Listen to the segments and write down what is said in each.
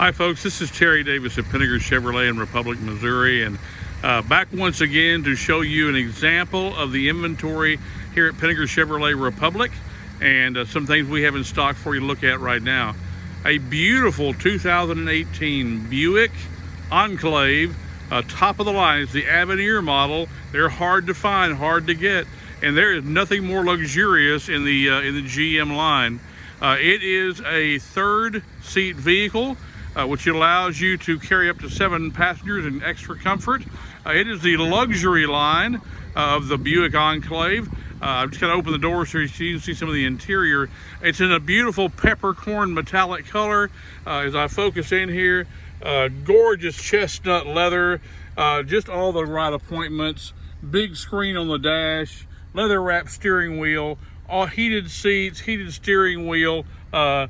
Hi, folks. This is Terry Davis at Pinegar Chevrolet in Republic, Missouri, and uh, back once again to show you an example of the inventory here at Pinegar Chevrolet Republic and uh, some things we have in stock for you to look at right now. A beautiful 2018 Buick Enclave, uh, top of the line. It's the Avenir model. They're hard to find, hard to get, and there is nothing more luxurious in the uh, in the GM line. Uh, it is a third seat vehicle uh, which allows you to carry up to seven passengers in extra comfort. Uh, it is the luxury line of the Buick Enclave. Uh, I'm just going to open the door so you can see some of the interior. It's in a beautiful peppercorn metallic color. Uh, as I focus in here, uh, gorgeous chestnut leather, just all the right appointments. Big screen on the dash, leather wrapped steering wheel, all heated seats, heated steering wheel, uh,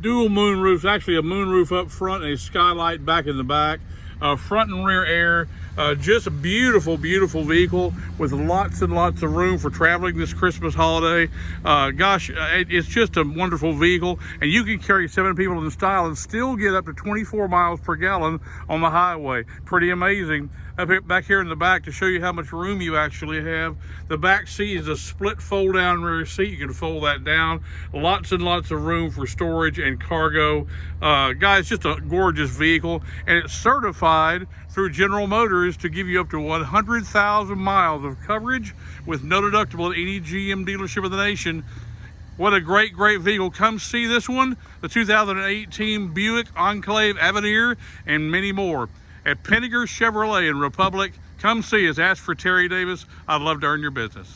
dual moon roofs, actually a moon roof up front and a skylight back in the back. Uh, front and rear air, uh, just a beautiful, beautiful vehicle with lots and lots of room for traveling this Christmas holiday. Uh, gosh, uh, it's just a wonderful vehicle and you can carry seven people in style and still get up to 24 miles per gallon on the highway. Pretty amazing up here, back here in the back to show you how much room you actually have. The back seat is a split fold down rear seat. You can fold that down. Lots and lots of room for storage and cargo. Uh, guys, just a gorgeous vehicle and it's certified through General Motors to give you up to 100,000 miles of coverage with no deductible at any GM dealership in the nation. What a great, great vehicle. Come see this one, the 2018 Buick Enclave Avenir, and many more at Pinegar Chevrolet in Republic. Come see us. Ask for Terry Davis. I'd love to earn your business.